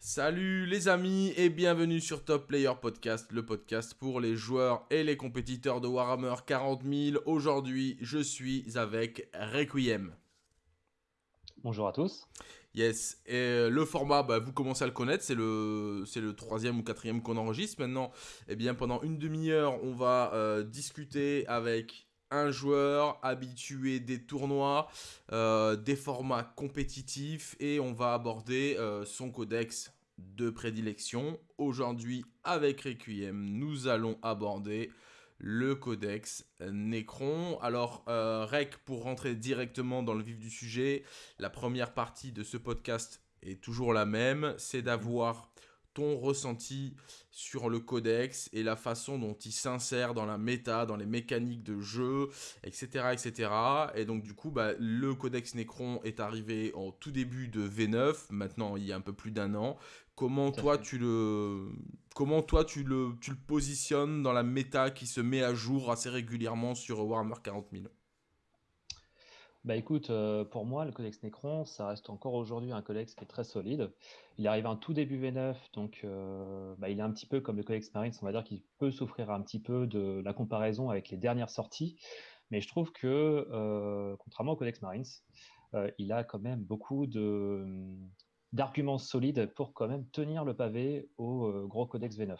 Salut les amis et bienvenue sur Top Player Podcast, le podcast pour les joueurs et les compétiteurs de Warhammer 40 000. Aujourd'hui, je suis avec Requiem. Bonjour à tous. Yes, et euh, le format, bah, vous commencez à le connaître, c'est le, c'est le troisième ou quatrième qu'on enregistre. Maintenant, eh bien, pendant une demi-heure, on va euh, discuter avec un joueur habitué des tournois, euh, des formats compétitifs et on va aborder euh, son codex de prédilection. Aujourd'hui, avec Requiem, nous allons aborder le codex Necron. Alors, euh, Rec, pour rentrer directement dans le vif du sujet, la première partie de ce podcast est toujours la même, c'est d'avoir ton ressenti sur le codex et la façon dont il s'insère dans la méta, dans les mécaniques de jeu, etc. etc. Et donc du coup, bah, le codex Necron est arrivé en tout début de V9, maintenant il y a un peu plus d'un an. Comment toi, tu le... Comment toi tu le, tu le positionnes dans la méta qui se met à jour assez régulièrement sur Warhammer 40 000 bah écoute, euh, pour moi, le codex Necron, ça reste encore aujourd'hui un codex qui est très solide. Il arrive en tout début V9, donc euh, bah, il est un petit peu comme le codex Marines, on va dire qu'il peut souffrir un petit peu de la comparaison avec les dernières sorties, mais je trouve que, euh, contrairement au codex Marines, il a quand même beaucoup de d'arguments solides pour quand même tenir le pavé au gros codex V9.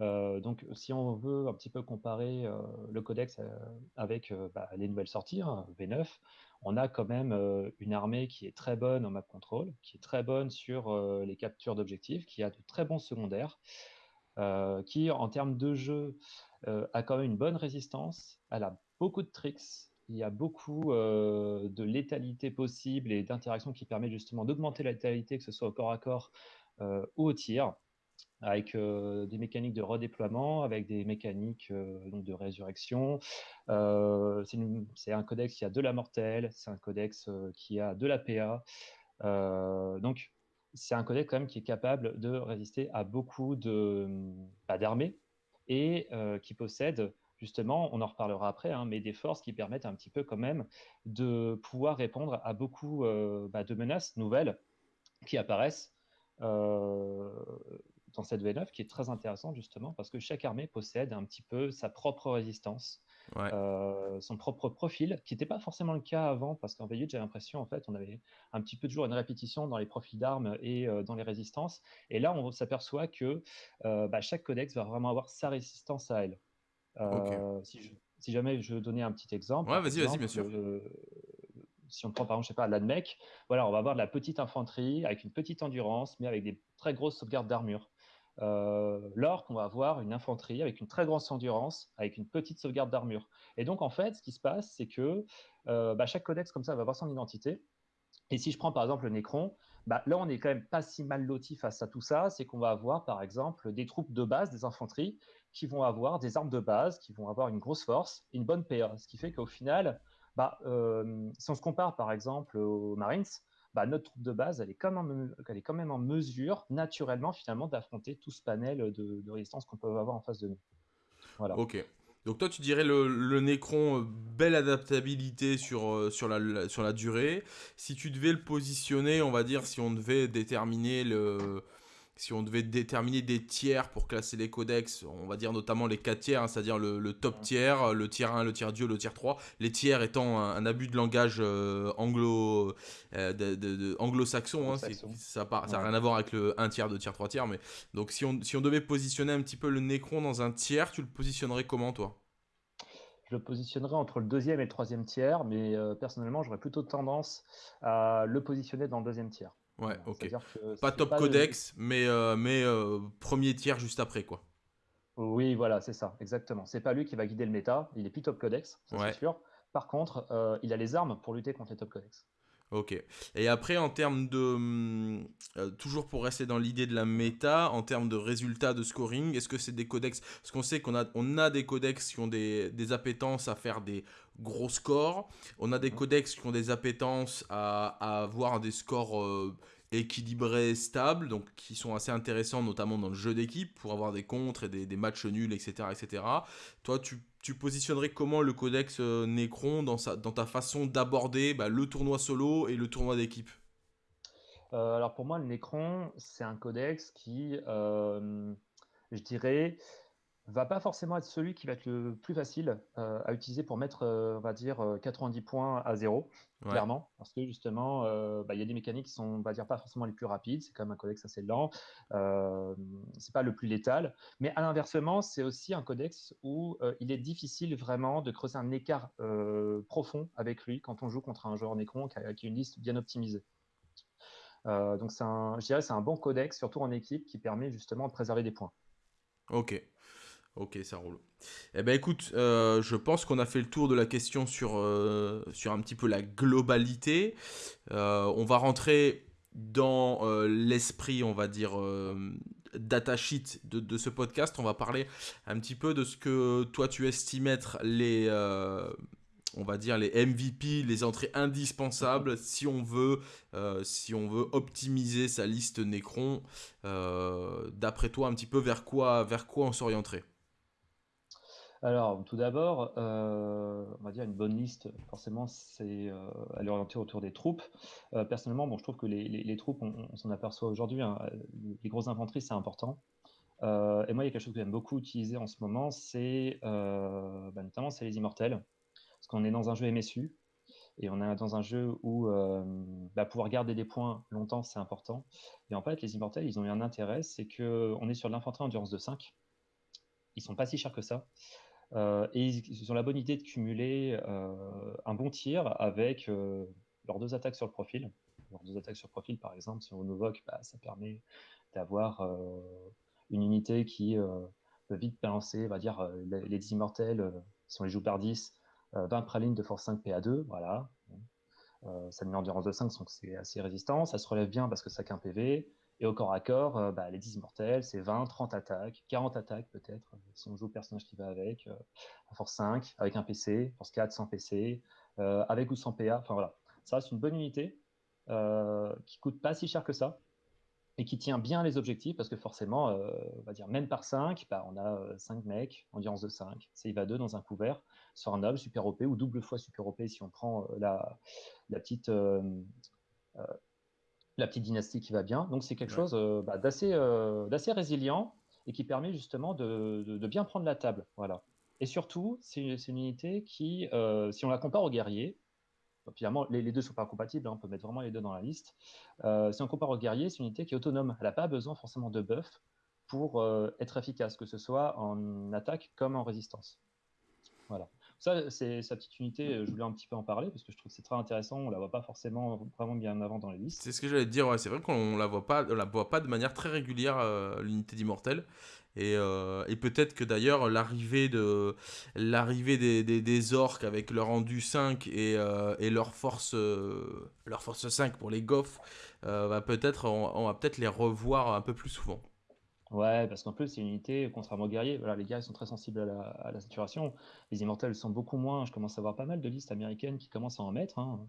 Euh, donc, si on veut un petit peu comparer euh, le codex euh, avec bah, les nouvelles sorties, hein, V9, on a quand même une armée qui est très bonne en map control, qui est très bonne sur les captures d'objectifs, qui a de très bons secondaires, qui, en termes de jeu, a quand même une bonne résistance, elle a beaucoup de tricks, il y a beaucoup de létalité possible et d'interactions qui permettent justement d'augmenter la létalité, que ce soit au corps à corps ou au tir avec euh, des mécaniques de redéploiement, avec des mécaniques euh, donc de résurrection. Euh, c'est un codex qui a de la mortelle, c'est un codex qui a de la PA. donc, c'est un codex quand même qui est capable de résister à beaucoup bah, d'armées et qui possède justement, on en reparlera après, hein, mais des forces qui permettent un petit peu quand même de pouvoir répondre à beaucoup bah, de menaces nouvelles qui apparaissent dans cette V9 qui est très intéressant justement parce que chaque armée possède un petit peu sa propre résistance, euh, son propre profil, qui n'était pas forcément le cas avant parce qu'en V8 j'ai l'impression en fait on avait un petit peu toujours une répétition dans les profils d'armes et euh, dans les résistances et là on s'aperçoit que euh, bah, chaque codex va vraiment avoir sa résistance à elle. si, jamais je donnais un petit exemple, ouais, vas-y, vas-y, bien sûr si on prend par exemple, je sais pas, l'ADMEC, voilà, on va avoir de la petite infanterie avec une petite endurance, mais avec des très grosses sauvegardes d'armure. Euh, va avoir une infanterie avec une très grosse endurance, avec une petite sauvegarde d'armure. Et donc, en fait, ce qui se passe, c'est que euh, bah, chaque codex comme ça va avoir son identité. Et si je prends par exemple le Necron, bah, là, on est quand même pas si mal loti face à tout ça. C'est qu'on va avoir, par exemple, des troupes de base, des infanteries, qui vont avoir des armes de base, qui vont avoir une grosse force, une bonne PA. Ce qui fait qu'au final, bah, euh, si on se compare par exemple aux Marines, bah, notre troupe de base, elle est, quand même, elle est quand même en mesure, naturellement, finalement, d'affronter tout ce panel de, résistance qu'on peut avoir en face de nous. Voilà. Ok. Donc toi, tu dirais le, le Necron, euh, belle adaptabilité sur, euh, sur, sur la durée. Si tu devais le positionner, on va dire, si on devait déterminer le, si on devait déterminer des tiers pour classer les codex, on va dire notamment les 4 tiers, hein, c'est-à-dire le, top tiers, le tiers 1, le tiers dieu, le tiers 3, les tiers étant un, abus de langage euh, anglo, euh, de, anglo-saxon, hein, ça n'a rien à voir avec le 1 tiers, 2 tiers, 3 tiers, mais donc si on, si on devait positionner un petit peu le Necron dans un tiers, tu le positionnerais comment toi? Je le positionnerais entre le deuxième et le troisième tiers, mais euh, personnellement, j'aurais plutôt tendance à le positionner dans le deuxième tiers. Ouais, ok. Pas top codex, mais, euh, mais euh, premier tiers juste après, quoi. Oui, voilà, c'est ça, exactement. C'est pas lui qui va guider le méta, il est plus top codex, c'est sûr. Par contre, euh, il a les armes pour lutter contre les top codex. Ok. Et après, en termes de. Hum, toujours pour rester dans l'idée de la méta, en termes de résultats de scoring, est-ce que c'est des codex? Parce qu'on sait qu'on a, on a des codex qui ont des, des appétences à faire des gros scores. On a des codex qui ont des appétences à, avoir des scores euh, équilibrés, stables, donc qui sont assez intéressants, notamment dans le jeu d'équipe, pour avoir des contres et des, matchs nuls, etc. etc. Toi, tu, positionnerais comment le codex euh, Necron dans, sa, dans ta façon d'aborder bah, le tournoi solo et le tournoi d'équipe? Alors pour moi, le Necron, c'est un codex qui, je dirais, va pas forcément être celui qui va être le plus facile euh, à utiliser pour mettre, euh, on va dire, 90 euh, points à zéro, clairement, parce que justement, bah, il y a des mécaniques qui sont, on va dire, pas forcément les plus rapides, c'est quand même un codex assez lent, c'est pas le plus létal, mais à l'inversement, c'est aussi un codex où il est difficile vraiment de creuser un écart profond avec lui quand on joue contre un joueur Necron qui a, qui a une liste bien optimisée. donc, un, je dirais c'est un bon codex, surtout en équipe, qui permet justement de préserver des points. Ok, Ok, ça roule. Eh ben écoute, euh, je pense qu'on a fait le tour de la question sur, euh, sur un petit peu la globalité. Euh, on va rentrer dans l'esprit, on va dire, data sheet de, de, ce podcast. On va parler un petit peu de ce que toi tu estimes être les, on va dire les MVP, les entrées indispensables si on veut, si on veut optimiser sa liste Necron. D'après toi, un petit peu vers quoi, vers quoi on s'orienterait? Alors, tout d'abord, euh, on va dire une bonne liste, forcément, c'est euh, elle est orientée autour des troupes. Euh, personnellement, bon, je trouve que les, troupes, on, s'en aperçoit aujourd'hui, hein, les grosses infanteries, c'est important. et moi, il y a quelque chose que j'aime beaucoup utiliser en ce moment, c'est bah, notamment c'est les immortels, parce qu'on est dans un jeu MSU et on est dans un jeu où bah, pouvoir garder des points longtemps, c'est important. Et en fait, les immortels, ils ont eu un intérêt, c'est que on est sur l'infanterie endurance de 5. Ils sont pas si chers que ça. Euh, et ils, ont la bonne idée de cumuler euh, un bon tir avec euh, leurs deux attaques sur le profil. Leurs deux attaques sur le profil, par exemple, si on invoque, bah, ça permet d'avoir une unité qui peut vite balancer, on va dire, les, immortels, si on les joue par 10, 20 pralines de force 5 PA2, voilà. ça met endurance de 5, donc c'est assez résistant. Ça se relève bien parce que ça qu'un PV. Et au corps à corps, euh, bah, les 10 immortels, c'est 20, 30 attaques, 40 attaques peut-être, si on joue le personnage qui va avec, euh, force 5, avec un PC, force 4, sans PC, euh, avec ou sans PA. Enfin voilà, ça c'est une bonne unité qui coûte pas si cher que ça et qui tient bien les objectifs parce que forcément, on va dire même par 5, bah, on a 5 mecs, endurance de 5, va 2 dans un couvert, sur un noble, super OP ou double fois super OP si on prend la petite la petite dynastie qui va bien. Donc c'est quelque chose euh, bah, euh, d'assez résilient et qui permet justement de, bien prendre la table. Voilà. Et surtout, c'est une unité qui, euh, si on la compare au guerrier, finalement les, deux ne sont pas compatibles, hein, on peut mettre vraiment les deux dans la liste. si on compare au guerrier, c'est une unité qui est autonome. Elle n'a pas besoin forcément de buff pour être efficace, que ce soit en attaque comme en résistance. Voilà. Ça, c'est sa petite unité, euh, je voulais un petit peu en parler parce que je trouve que c'est très intéressant. On la voit pas forcément vraiment bien avant dans les listes. C'est ce que j'allais dire, c'est vrai qu'on la voit pas, on la voit pas de manière très régulière, euh, l'unité d'immortel. Et, euh, et peut-être que d'ailleurs l'arrivée de l'arrivée des, des, orques avec leur rendu 5 et, et leur force leur force 5 pour les goffs va peut-être on va peut-être les revoir un peu plus souvent. Ouais, parce qu'en plus, c'est une unité, contrairement aux guerriers, voilà, les guerriers sont très sensibles à la, saturation. Les immortels sont beaucoup moins. Je commence à voir pas mal de listes américaines qui commencent à en mettre. Hein.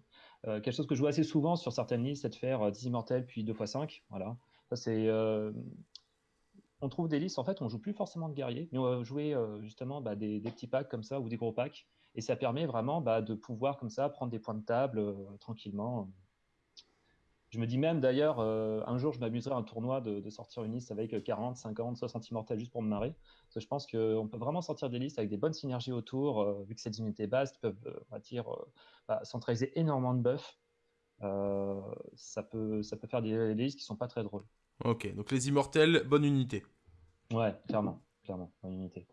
Euh, quelque chose que je vois assez souvent sur certaines listes, c'est de faire 10 euh, immortels puis 2 x 5. Voilà. C'est. Euh, on trouve des listes, en fait, on joue plus forcément de guerriers, mais on va jouer justement bah, des, petits packs comme ça ou des gros packs. Et ça permet vraiment bah, de pouvoir, comme ça, prendre des points de table tranquillement. Je me dis même d'ailleurs, euh, un jour, je m'amuserai à un tournoi de, sortir une liste avec 40, 50, 60 immortels juste pour me marrer. Parce que je pense qu'on peut vraiment sortir des listes avec des bonnes synergies autour, euh, vu que c'est des unités basses qui peuvent, euh, on va dire, bah, centraliser énormément de buffs. ça, peut, ça peut faire des, listes qui sont pas très drôles. Ok, donc les immortels, bonne unité. Ouais, clairement, clairement, bonne unité.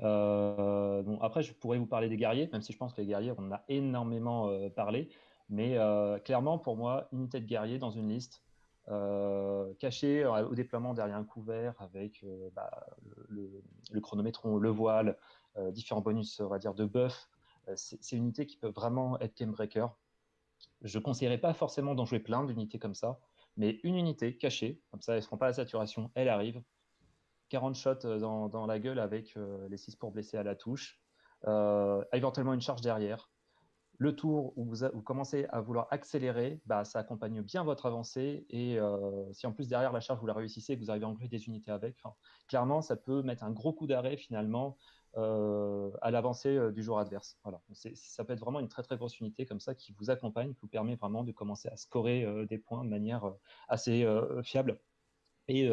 bon, après, je pourrais vous parler des guerriers, même si je pense que les guerriers, on en a énormément parlé. Mais euh, clairement, pour moi, unité de guerrier dans une liste, euh, cachée euh, au déploiement derrière un couvert avec bah, le, chronométron, le voile, différents bonus, on va dire, de buff. c'est une unité qui peut vraiment être game breaker. Je ne conseillerais pas forcément d'en jouer plein d'unités comme ça, mais une unité cachée, comme ça, elle ne se pas la saturation, elle arrive. 40 shots dans, dans la gueule avec les 6 pour blesser à la touche. éventuellement une charge derrière le tour où vous, commencez à vouloir accélérer, bah, ça accompagne bien votre avancée. Et euh, si en plus derrière la charge, vous la réussissez, que vous arrivez à engluer des unités avec, clairement, ça peut mettre un gros coup d'arrêt finalement à l'avancée du joueur adverse. Voilà. ça peut être vraiment une très très grosse unité comme ça qui vous accompagne, qui vous permet vraiment de commencer à scorer des points de manière assez fiable et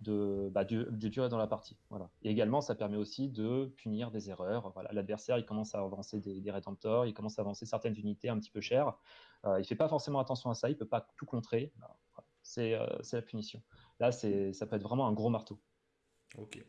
de, bah, de, durer dans la partie. Voilà. Et également, ça permet aussi de punir des erreurs. Voilà. L'adversaire, il commence à avancer des, des rédempteurs, il commence à avancer certaines unités un petit peu chères. il ne fait pas forcément attention à ça, il ne peut pas tout contrer. Bah, c'est la punition. Là, ça peut être vraiment un gros marteau. Ok.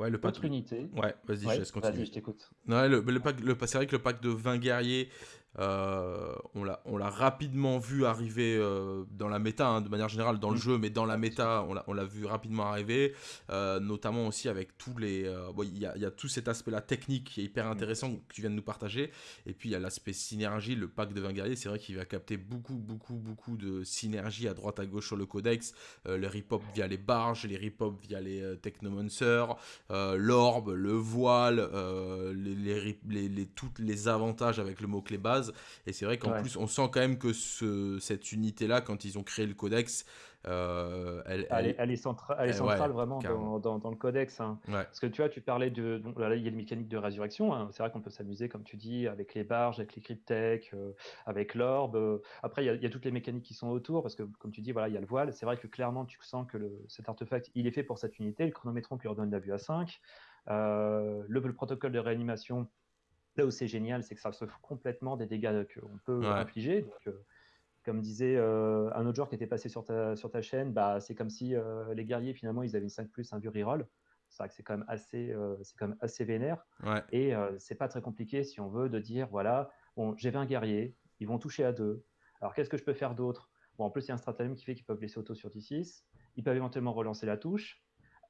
Ouais, le pack. unité. Ouais, vas-y, je laisse continuer. Vas-y, je t'écoute. Ouais, le, le, pack, le, c'est vrai que le pack de 20 guerriers, euh, on l'a rapidement vu arriver euh, dans la méta, hein, de manière générale dans le mm. jeu, mais dans la méta, on l'a vu rapidement arriver, euh, notamment aussi avec tous les... Il y, a, tout cet aspect-là technique qui est hyper mm. intéressant que tu viens de nous partager, et puis il y a l'aspect synergie, le pack de 20 guerriers, c'est vrai qu'il va capter beaucoup, beaucoup, beaucoup de synergie à droite, à gauche sur le codex, le rip-hop via les barges, les rip-hop via les technomancers, l'orbe, le voile, les, les, les, les, tous les avantages avec le mot-clé base, et c'est vrai qu'en plus, on sent quand même que ce, cette unité-là, quand ils ont créé le codex, euh, elle, elle, elle, est, centrale vraiment dans, dans, le codex. Hein. Parce que tu vois, tu parlais de. là, il y a une mécanique de résurrection. Hein. C'est vrai qu'on peut s'amuser, comme tu dis, avec les barges, avec les cryptech, euh, avec l'orbe. Après, il y, a, toutes les mécaniques qui sont autour. Parce que, comme tu dis, voilà, il y a le voile. C'est vrai que clairement, tu sens que le, cet artefact, il est fait pour cette unité. Le chronométron qui redonne la vue à 5. Euh, le, le, protocole de réanimation, Là où c'est génial, c'est que ça se fout complètement des dégâts qu'on peut infliger. Euh, comme disait euh, un autre joueur qui était passé sur ta, sur ta chaîne, bah, c'est comme si euh, les guerriers, finalement, ils avaient une 5 plus, un vieux reroll. C'est vrai que c'est quand même assez, c'est quand même assez vénère. Et c'est pas très compliqué si on veut de dire, voilà, bon, j'ai 20 guerriers, ils vont toucher à deux. Alors qu'est-ce que je peux faire d'autre? Bon, en plus, il y a un stratagème qui fait qu'ils peuvent blesser auto sur D6. Ils peuvent éventuellement relancer la touche.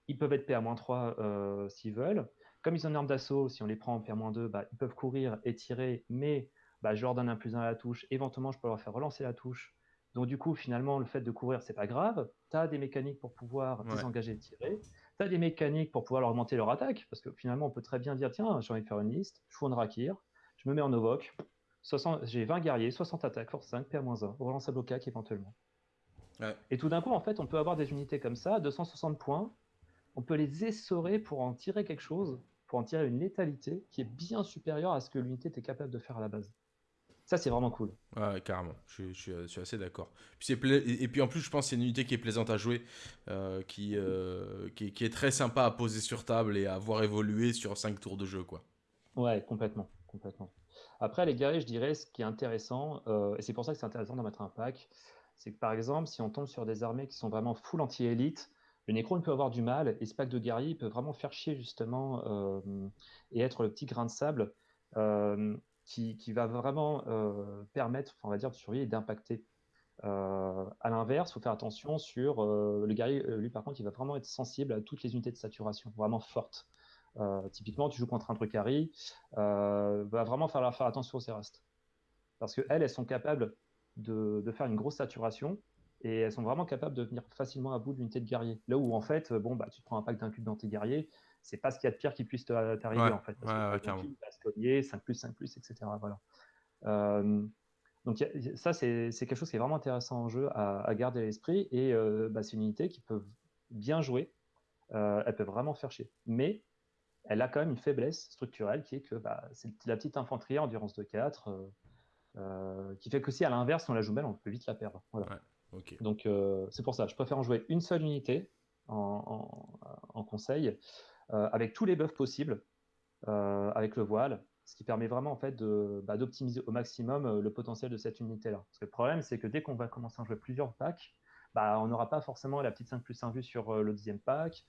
Ils peuvent être PA-3 s'ils veulent. Comme ils ont une arme d'assaut, si on les prend en PR-2, bah, ils peuvent courir et tirer, mais bah, je leur donne un plus 1 à la touche. Éventuellement, je peux leur faire relancer la touche. Donc, du coup, finalement, le fait de courir, c'est pas grave. Tu as des mécaniques pour pouvoir désengager et tirer. Tu as des mécaniques pour pouvoir leur augmenter leur attaque. Parce que finalement, on peut très bien dire tiens, j'ai envie de faire une liste. Je fous un Rakir. Je me mets en Ovok. J'ai 20 guerriers, 60 attaques, force 5, PA-1. Relance à blocac éventuellement. Et tout d'un coup, en fait, on peut avoir des unités comme ça, 260 points. On peut les essorer pour en tirer quelque chose pour en tirer une létalité qui est bien supérieure à ce que l'unité était capable de faire à la base. Ça, c'est vraiment cool. Ouais, carrément. Je, suis assez d'accord. Et, puis en plus, je pense que c'est une unité qui est plaisante à jouer, euh, qui, euh, qui, est très sympa à poser sur table et à voir évoluer sur 5 tours de jeu. Quoi. Ouais, complètement. complètement. Après, les guerriers, je dirais, ce qui est intéressant, euh, et c'est pour ça que c'est intéressant d'en mettre un pack, c'est que par exemple, si on tombe sur des armées qui sont vraiment full anti-élite, le Necron peut avoir du mal, et ce pack de guerrier peut vraiment faire chier justement euh, et être le petit grain de sable euh, qui, va vraiment euh, permettre, on va de surveiller et d'impacter. à l'inverse, il faut faire attention sur le guerrier, lui par contre, il va vraiment être sensible à toutes les unités de saturation, vraiment fortes. typiquement, tu joues contre un truc Harry, va vraiment falloir faire attention aux Cérastes. Parce qu'elles, elles sont capables de, faire une grosse saturation, et elles sont vraiment capables de venir facilement à bout de l'unité de guerrier. Là où en fait, bon bah tu te prends un pack d'un cube dans tes guerriers, c'est pas ce qu'il y a de pire qui puisse t'arriver en fait. Parce ouais, que 5 plus, 5 plus, etc. Voilà. Euh, donc ça c'est quelque chose qui est vraiment intéressant en jeu à, garder à l'esprit et euh, bah, c'est une unité qui peut bien jouer, euh, elle peut vraiment faire chier. Mais elle a quand même une faiblesse structurelle qui est que bah, c'est la petite infanterie endurance de 4 qui fait que si à l'inverse on la joue belle, on peut vite la perdre. Voilà. Donc euh, c'est pour ça, je préfère en jouer une seule unité en, conseil, euh, avec tous les buffs possibles, euh, avec le voile, ce qui permet vraiment en fait bah, d'optimiser au maximum le potentiel de cette unité-là. Parce que le problème, c'est que dès qu'on va commencer à jouer plusieurs packs, bah, on n'aura pas forcément la petite 5 plus 1 vue sur le deuxième pack.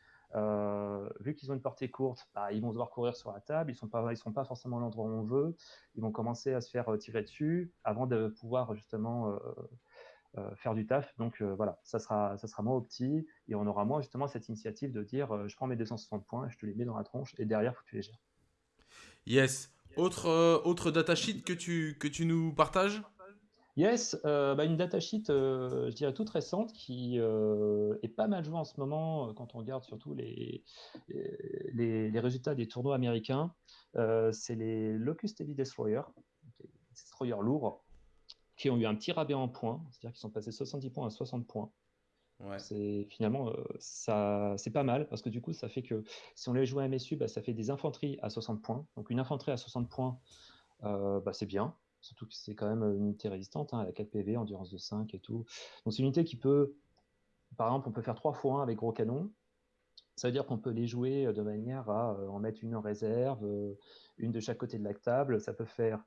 vu qu'ils ont une portée courte, bah, ils vont devoir courir sur la table, ils ne sont, pas, sont pas forcément à l'endroit où on veut, ils vont commencer à se faire tirer dessus avant de pouvoir justement faire du taf. Donc euh, voilà, ça sera, ça sera moins opti et on aura moins justement cette initiative de dire euh, je prends mes 260 points, je te les mets dans la tronche et derrière, faut que tu les gères. Yes. Autre, autre datasheet que tu, que tu nous partages? Yes, bah une datasheet, je dirais toute récente, qui est pas mal jouée en ce moment quand on regarde surtout les, les, les résultats des tournois américains. c'est les Locust Heavy Destroyer, destroyer lourds, qui ont eu un petit rabais en points, c'est-à-dire qu'ils sont passés 70 points à 60 points. C'est finalement ça, c'est pas mal parce que du coup, ça fait que si on les joue à MSU, bah, ça fait des infanteries à 60 points. Donc une infanterie à 60 points, bah, c'est bien. Surtout que c'est quand même une unité résistante, hein, elle a 4 PV, endurance de 5 et tout. Donc c'est une unité qui peut, par exemple, on peut faire 3 fois 1 avec gros canon. Ça veut dire qu'on peut les jouer de manière à en mettre une en réserve, une de chaque côté de la table. Ça peut faire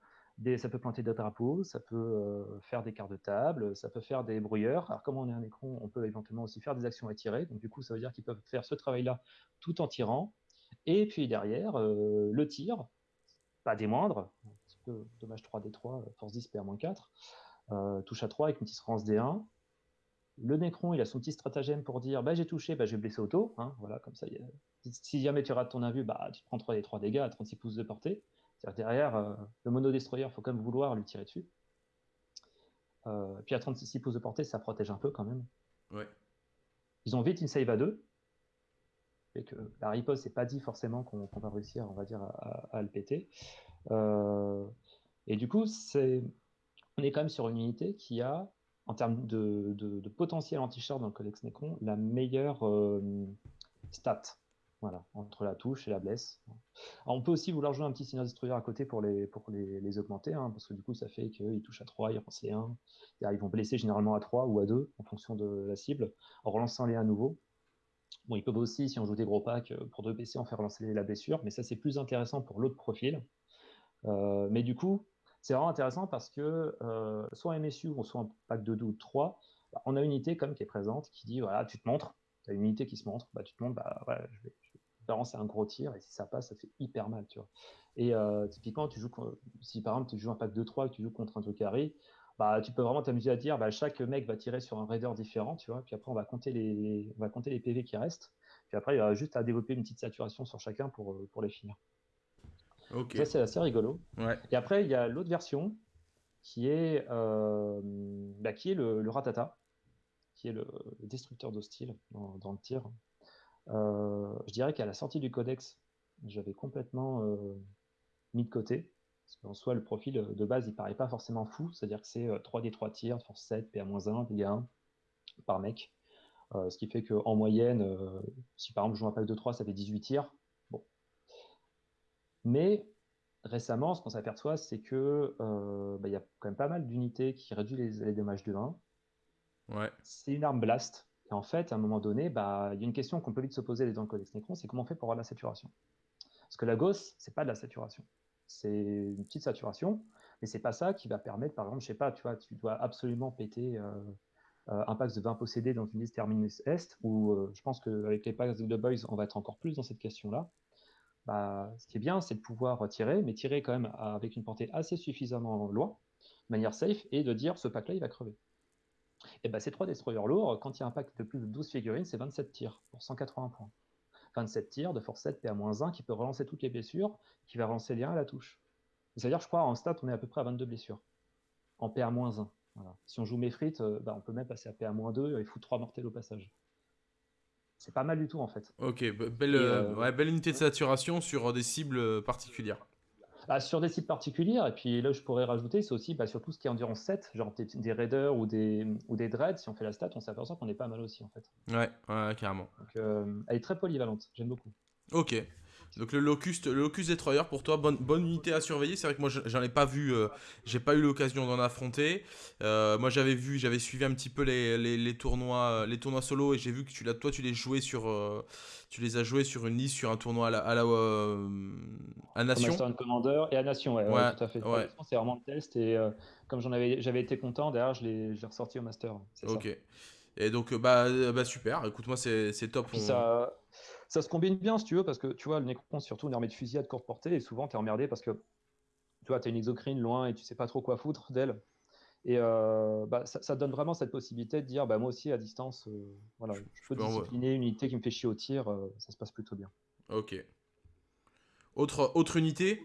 ça peut pointer des drapeaux, ça peut euh, faire des quarts de table, ça peut faire des brouilleurs. Alors, comme on est un écran, on peut éventuellement aussi faire des actions à tirer. Donc, du coup, ça veut dire qu'ils peuvent faire ce travail-là tout en tirant. Et puis derrière, euh, le tir, pas des moindres, dommage 3D3, force 10, PA-4, euh, touche à 3 avec une petite rance D1. Le Necron, il a son petit stratagème pour dire bah, j'ai touché, bah, je vais blesser auto. Hein, voilà, comme ça, si jamais tu rates ton invue, bah, tu prends 3 des 3 dégâts à 36 pouces de portée derrière, euh, le mono-destroyer, il faut quand même vouloir lui tirer dessus. Euh, puis à 36 pouces de portée, ça protège un peu quand même. Ils ont vite une save à 2. Et que la riposte, c'est pas dit forcément qu'on va réussir, on va dire, à, le péter. Euh, et du coup, c'est, on est quand même sur une unité qui a, en termes de, potentiel anti-char dans le Codex Necron, la meilleure stat. Voilà, entre la touche et la blesse. on peut aussi vouloir jouer un petit Seigneur Destroyer à côté pour les, pour les, augmenter, hein, parce que du coup, ça fait qu'ils touchent à 3, ils relancent les 1. Ils vont blesser généralement à 3 ou à 2 en fonction de la cible, en relançant les à nouveau. Bon, ils peuvent aussi, si on joue des gros packs, euh, pour 2 PC, en faire relancer la blessure, mais ça, c'est plus intéressant pour l'autre profil. Euh, mais du coup, c'est vraiment intéressant parce que euh, soit en MSU ou soit en pack de 2 ou 3, bah, on a une unité comme qui est présente qui dit voilà, tu te montres, tu as une unité qui se montre, bah, tu te montres, bah, ouais, je vais, c'est un gros tir, et si ça passe, ça fait hyper mal, tu vois. Et euh, typiquement, tu joues, si par exemple tu joues un pack de 3 et que tu joues contre un truc carré, bah, tu peux vraiment t'amuser à dire, bah, chaque mec va tirer sur un raider différent, tu vois, puis après on va compter les, on va compter les PV qui restent, puis après il y aura juste à développer une petite saturation sur chacun pour, euh, pour les finir. Ça c'est assez rigolo. Et après il y a l'autre version qui est, euh, bah, qui est le, Ratata, qui est le, destructeur d'hostile dans, dans, le tir. Euh, je dirais qu'à la sortie du codex, j'avais complètement euh, mis de côté. Parce qu'en soi, le profil euh, de base, il paraît pas forcément fou. C'est-à-dire que c'est 3D3 tirs, force 7, PA-1, dégâts 1 par mec. ce qui fait qu'en moyenne, si par exemple je joue un pack de 3, ça fait 18 tirs. Bon. Mais récemment, ce qu'on s'aperçoit, c'est que bah, il y a quand même pas mal d'unités qui réduisent les, les dommages de 1. Ouais. C'est une arme blast. Et en fait, à un moment donné, bah, il y a une question qu'on peut vite se poser dans le Codex Necron, c'est comment on fait pour avoir de la saturation? Parce que la Gauss, c'est pas de la saturation. C'est une petite saturation, mais c'est pas ça qui va permettre, par exemple, je sais pas, tu vois, tu dois absolument péter euh, euh, un pack de 20 possédés dans une liste Terminus Est, ou euh, je pense qu'avec les packs de Boys, on va être encore plus dans cette question-là. Bah, ce qui est bien, c'est de pouvoir tirer, mais tirer quand même avec une portée assez suffisamment loin, de manière safe, et de dire ce pack-là, il va crever. Et ben, ces trois destroyers lourds, quand il y a un pack de plus de 12 figurines, c'est 27 tirs pour 180 points. 27 tirs de force 7 PA-1 qui peut relancer toutes les blessures, qui va relancer les 1 à la touche. C'est-à-dire, je crois, en stat, on est à peu près à 22 blessures. En PA-1. Si on joue Mefrit, euh, bah, on peut même passer à PA-2 et foutre 3 mortels au passage. C'est pas mal du tout en fait. Ok, belle, euh, belle unité de saturation sur des cibles particulières. Bah, sur des sites particuliers, et puis là je pourrais rajouter, c'est aussi bah, sur tout ce qui est endurance 7, genre des, raiders ou des, ou des dreads, si on fait la stat, on s'aperçoit qu'on est pas mal aussi en fait. Ouais, ouais carrément. Donc, euh, elle est très polyvalente, j'aime beaucoup. Ok. Donc le Locust, le Locust Destroyer pour toi, bonne, bonne unité à surveiller. C'est vrai que moi j'en ai pas vu, euh, j'ai pas eu l'occasion d'en affronter. Euh, moi j'avais vu, j'avais suivi un petit peu les, les, tournois, les tournois solo et j'ai vu que tu toi tu les jouais sur, tu les as joués sur une liste sur un tournoi à la, à, la, à Nation. Master Commander et à Nation, ouais, tout à fait. C'est vraiment le test et comme j'en avais, j'avais été content, derrière je l'ai, ressorti au Master. Ok. Et donc bah, bah super. Écoute moi c'est, top. Ça ça se combine bien si tu veux, parce que tu vois, le Necron, c'est surtout une armée de fusillade courte portée, et souvent tu es emmerdé parce que tu vois, tu as une exocrine loin et tu sais pas trop quoi foutre d'elle. Et euh, bah, ça, donne vraiment cette possibilité de dire, bah, moi aussi à distance, euh, voilà, je peux discipliner une unité qui me fait chier au tir, euh, ça se passe plutôt bien. Ok. Autre, autre unité?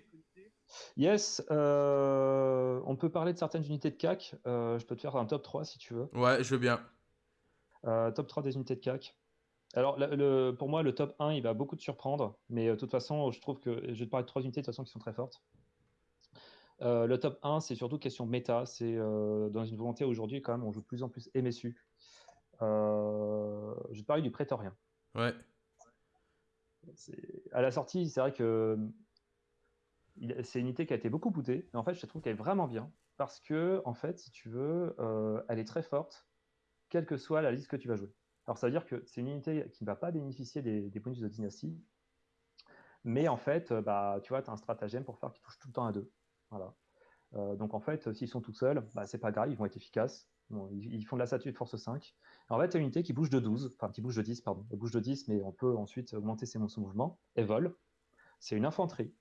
Yes, on peut parler de certaines unités de CAC. je peux te faire un top 3 si tu veux. Ouais, je veux bien. top 3 des unités de CAC. Alors, le, pour moi, le top 1, il va beaucoup te surprendre, mais euh, de toute façon, je trouve que je vais te parler de trois unités de toute façon qui sont très fortes. Euh, le top 1, c'est surtout question méta. C'est euh, dans une volonté aujourd'hui, quand même, on joue de plus en plus MSU. je vais te parler du prétorien. Ouais. À la sortie, c'est vrai que c'est une unité qui a été beaucoup bootée, mais en fait, je trouve qu'elle est vraiment bien parce que, en fait, si tu veux, elle est très forte, quelle que soit la liste que tu vas jouer. Alors, ça veut dire que c'est une unité qui ne va pas bénéficier des, bonus de dynastie, mais en fait, euh, bah, tu vois, tu as un stratagème pour faire qu'ils touchent tout le temps à deux. Voilà. Euh, donc, en fait, s'ils sont tout seuls, bah, c'est pas grave, ils vont être efficaces. ils, font de la statue de force 5. en fait, c'est une unité qui bouge de 12, enfin, qui bouge de 10, pardon. Elle bouge de 10, mais on peut ensuite augmenter ses, son mouvement. Elle vole. C'est une infanterie.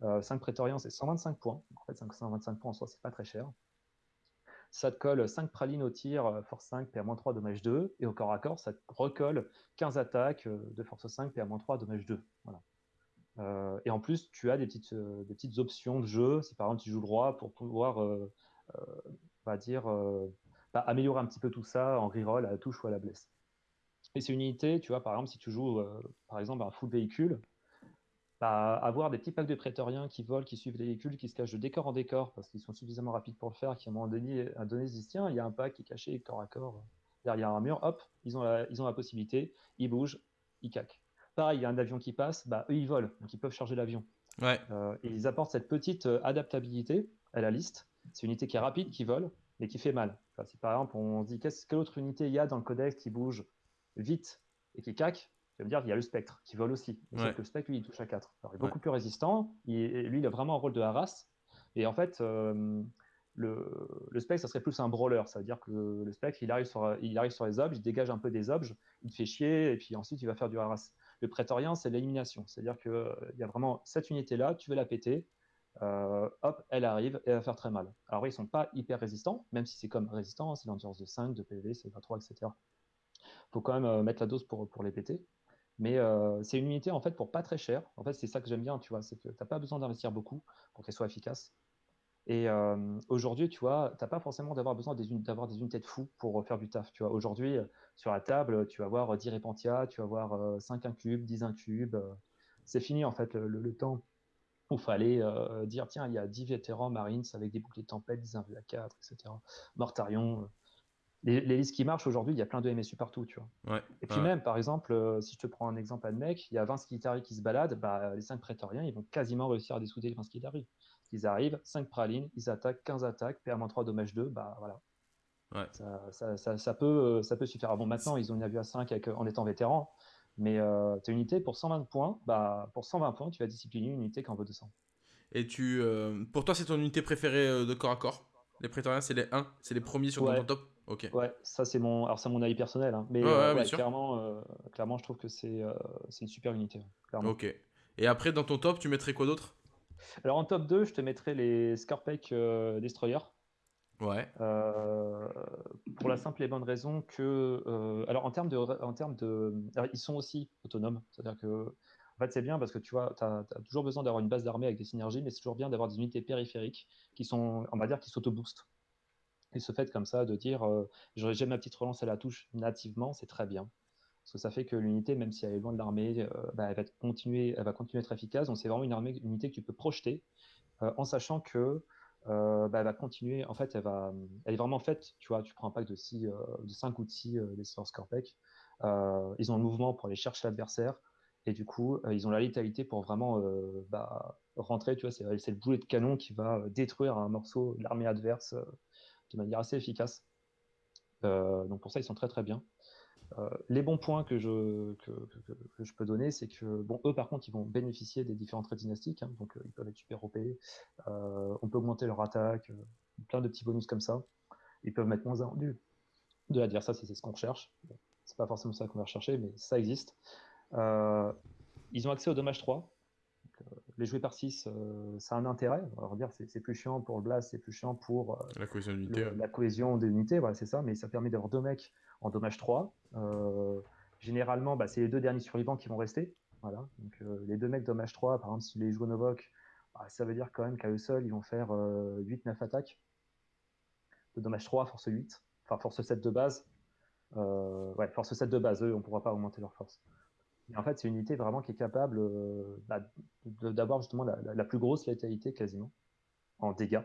5 euh, prétoriens, c'est 125 points. En fait, 125 points en soi, c'est pas très cher. Ça te colle 5 pralines au tir, euh, force 5, PA-3, dommage 2. Et au corps à corps, ça te recolle 15 attaques euh, de force 5, PA-3, dommage 2. Voilà. et en plus, tu as des petites, options de jeu. Si par exemple tu joues le roi pour pouvoir, bah, améliorer un petit peu tout ça en reroll à la touche ou à la blesse. Et c'est une unité, tu vois, par exemple, si tu joues par exemple un full véhicule, avoir des petits packs de prétoriens qui volent, qui suivent les véhicules, qui se cachent de décor en décor parce qu'ils sont suffisamment rapides pour le faire, qui à un moment donné, à donné se disent tiens, il y a un pack qui est caché corps à corps derrière un mur, hop, ils ont la, ils ont la possibilité, ils bougent, ils caquent. Pareil, il y a un avion qui passe, bah, eux ils volent, donc ils peuvent charger l'avion. Ouais. Euh, et ils apportent cette petite euh, adaptabilité à la liste. C'est une unité qui est rapide, qui vole, mais qui fait mal. Enfin, si par exemple on se dit quelle autre unité il y a dans le codex qui bouge vite et qui caque, je veux dire qu'il y a le spectre qui vole aussi. que le spectre, lui, il touche à 4. Alors, il est beaucoup plus résistant. lui, il a vraiment un rôle de harass. Et en fait, euh, le, le, spectre, ça serait plus un brawler. Ça veut dire que le, spectre, il arrive, sur, il arrive sur les objets, il dégage un peu des objets, il te fait chier, et puis ensuite, il va faire du harass. Le prétorien, c'est l'élimination. C'est-à-dire qu'il euh, il y a vraiment cette unité-là, tu veux la péter. Euh, hop, elle arrive et elle va faire très mal. Alors, ils sont pas hyper résistants, même si c'est comme résistant, hein, c'est l'endurance de 5, de PV, c'est 23, etc. faut quand même mettre la dose pour, pour les péter. Mais c'est une unité en fait pour pas très cher. En fait, c'est ça que j'aime bien, tu vois, c'est que tu n'as pas besoin d'investir beaucoup pour qu'elle soit efficace. Et aujourd'hui, tu vois, tu n'as pas forcément d'avoir besoin d'avoir des, unités de fou pour faire du taf. Tu vois, aujourd'hui, sur la table, tu vas avoir 10 Repentia, tu vas avoir 5 incubes, 10 incubes. c'est fini en fait le, temps où fallait dire tiens, il y a 10 vétérans Marines avec des boucliers de tempête, 10 invus à 4, etc. Mortarion, les, listes qui marchent aujourd'hui, il y a plein de MSU partout, tu vois. et puis même, par exemple, euh, si je te prends un exemple à mec, il y a 20 Skitari qui se baladent, bah, les 5 prétoriens, ils vont quasiment réussir à dessouder les 20 Skitari. Ils arrivent, 5 pralines, ils attaquent, 15 attaques, PA-3, dommage 2, bah voilà. Ça, ça, ça, peut, euh, ça peut suffire. bon, maintenant, ils ont une avis à 5 en étant vétérans, mais euh, tu as une unité pour 120 points, bah, pour 120 points, tu vas discipliner une unité qui en vaut 200. Et tu, pour toi, c'est ton unité préférée de corps à corps? Les prétoriens, c'est les 1, c'est les premiers sur ton top? Ok. Ouais, ça c'est mon, alors c'est mon avis personnel, hein. mais clairement, euh, clairement, je trouve que c'est euh, une super unité. Clairement. Ok. Et après, dans ton top, tu mettrais quoi d'autre? Alors en top 2, je te mettrais les Scarpec euh, Destroyer. Ouais. pour la simple et bonne raison que, alors en termes de, en termes de, ils sont aussi autonomes, c'est-à-dire que en fait, c'est bien parce que tu vois, tu as, toujours besoin d'avoir une base d'armée avec des synergies, mais c'est toujours bien d'avoir des unités périphériques qui sont, on va dire, qui s'auto-boostent. Et ce fait comme ça de dire euh, ma petite relance à la touche nativement, c'est très bien. Parce que ça fait que l'unité, même si elle est loin de l'armée, euh, bah, elle, va continuer, va continuer à être efficace. Donc c'est vraiment une, armée, unité que tu peux projeter euh, en sachant que bah, elle va continuer. En fait, elle, va, elle est vraiment faite. Tu vois, tu prends un pack de, 6, de 5 ou de 6 des Scorpec. ils ont le mouvement pour aller chercher l'adversaire. Et du coup, ils ont la létalité pour vraiment bah, rentrer. Tu vois, c'est, c'est le boulet de canon qui va détruire un morceau de l'armée adverse de manière assez efficace. Euh, donc pour ça, ils sont très très bien. Euh, les bons points que je, que, je peux donner, c'est que bon, eux par contre, ils vont bénéficier des différents traits dynastiques, hein, donc euh, ils peuvent être super OP, on peut augmenter leur attaque, plein de petits bonus comme ça. Ils peuvent mettre moins un de l'adversaire si c'est ce qu'on recherche. c'est pas forcément ça qu'on va rechercher, mais ça existe. ils ont accès au dommage 3, les jouer par 6, euh, ça a un intérêt. On va dire c'est plus chiant pour le blast, c'est plus chiant pour euh, la cohésion d'unité. La cohésion voilà, c'est ça, mais ça permet d'avoir deux mecs en dommage 3. Euh, généralement, bah, c'est les deux derniers survivants qui vont rester. Voilà. Donc, les deux mecs dommage 3, par exemple, si les jouent Novok, bah, ça veut dire quand même qu'à eux seuls, ils vont faire 8-9 attaques. De dommage 3, force 8, enfin force 7 de base. ouais, force 7 de base, eux, on ne pourra pas augmenter leur force en fait, c'est une unité vraiment qui est capable euh, bah, d'avoir justement la, plus grosse létalité quasiment en dégâts.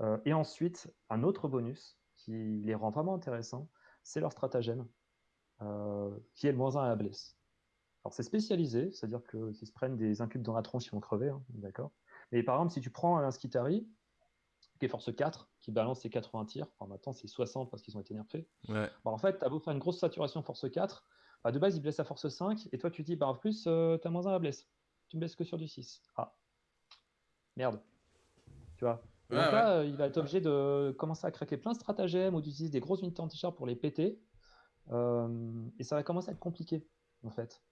Euh, et ensuite, un autre bonus qui les rend vraiment intéressants, c'est leur stratagème, qui est le moins 1 à la blesse. Alors c'est spécialisé, c'est-à-dire qu'ils se prennent des incubes dans la tronche, ils vont crever, hein, d'accord Mais par exemple, si tu prends un Skitari, qui est force 4, qui balance ses 80 tirs, enfin maintenant c'est 60 parce qu'ils ont été nerfés, Ouais. bah, en fait, tu as beau faire une grosse saturation force 4, bah, de base il blesse à force 5, et toi tu dis, bah en plus, euh, tu as moins 1 à blesse. Tu me blesses que sur du 6. Ah. Merde. Tu vois Ouais, donc là, euh, il va être obligé de commencer à craquer plein de stratagèmes ou d'utiliser des grosses unités anti-char pour les péter. Euh, et ça va commencer à être compliqué, en fait.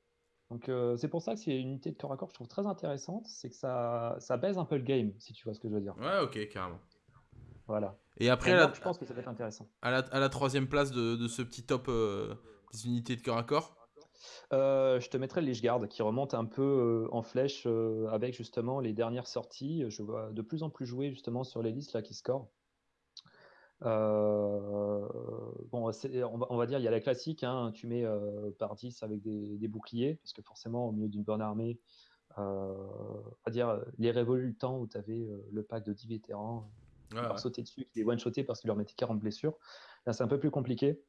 Donc euh, c'est pour ça que c'est une unité de corps à corps que je trouve très intéressante, c'est que ça, ça baise un peu le game, si tu vois ce que je veux dire. Ouais, ok, carrément. Voilà. Et après, Et à là, la, je pense que ça va être intéressant. à la, à la troisième place de, de ce petit top euh, des unités de corps à corps? Euh, je te mettrai le Lichguard qui remonte un peu euh, en flèche euh, avec justement les dernières sorties. Je vois de plus en plus jouer justement sur les listes là qui scorent. Euh, bon, on va, on va dire, il y a la classique, hein, tu mets par 10 avec des, des boucliers, parce que forcément, au milieu d'une bonne armée, on va dire, les révolus le temps où tu avais le pack de 10 vétérans, Ouais, leur ouais. sauter dessus, qui les one-shotés parce qu'ils leur mettaient 40 blessures. Là, c'est un peu plus compliqué.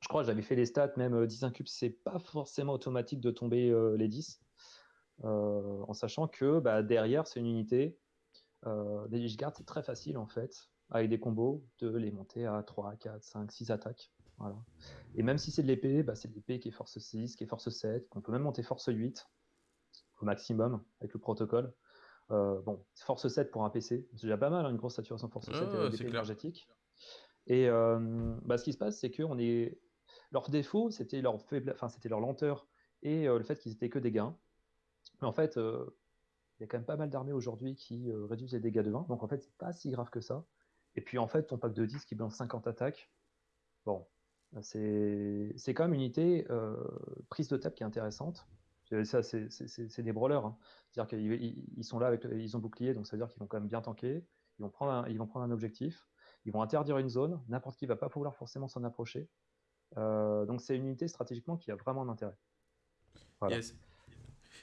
Je crois que j'avais fait les stats, même euh, 10 incubes, c'est pas forcément automatique de tomber euh, les 10. euh, en sachant que bah, derrière, c'est une unité. Euh, les c'est très facile en fait, avec des combos, de les monter à 3, 4, 5, 6 attaques. Voilà. Et même si c'est de l'épée, bah, c'est de l'épée qui est force 6, qui est force 7, qu'on peut même monter force 8 au maximum avec le protocole. Euh, bon, force 7 pour un PC, c'est déjà pas mal, hein, une grosse saturation force 7 Ouais, ouais, euh, c'est d'épée clair. énergétique. Et euh, bah, ce qui se passe, c'est que on est... leur défaut, c'était leur, lenteur et euh, le fait qu'ils étaient que des gains. Mais en fait, euh, il y a quand même pas mal d'armées aujourd'hui qui euh, réduisent les dégâts de 20, donc en fait, c'est pas si grave que ça. Et puis en fait, ton pack de 10 qui balance 50 attaques, bon, c'est quand même une unité prise de table qui est intéressante. Ça, c'est des brawlers. hein. C'est-à-dire qu'ils ils- ils sont là avec, ils ont bouclier, donc ça veut dire qu'ils vont quand même bien tanker. Ils vont prendre un, ils vont prendre un objectif. Ils vont interdire une zone. N'importe qui va pas pouvoir forcément s'en approcher. Euh, donc c'est une unité stratégiquement qui a vraiment un intérêt. Voilà. Yes.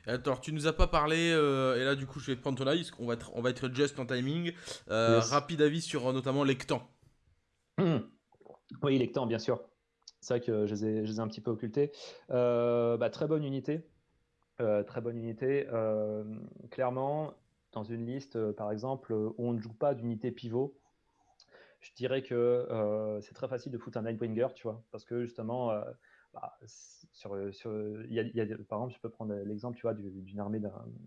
Alors, tu nous as pas parlé, euh, et là, du coup, je vais te prendre ton avis, parce qu'on va être, on va être just en timing. Euh, Yes. Rapide avis sur euh, notamment Lectan. Oui, temps, bien sûr. C'est vrai que je les ai, je les ai un petit peu occultés. Bah, très bonne unité. Très bonne unité. Clairement, dans une liste, par exemple, où on ne joue pas d'unité pivot, je dirais que euh, c'est très facile de foutre un Nightbringer, tu vois, parce que justement, euh, bah, sur, sur, il y a, y a- par exemple, je peux prendre l'exemple, tu vois, du- d'une armée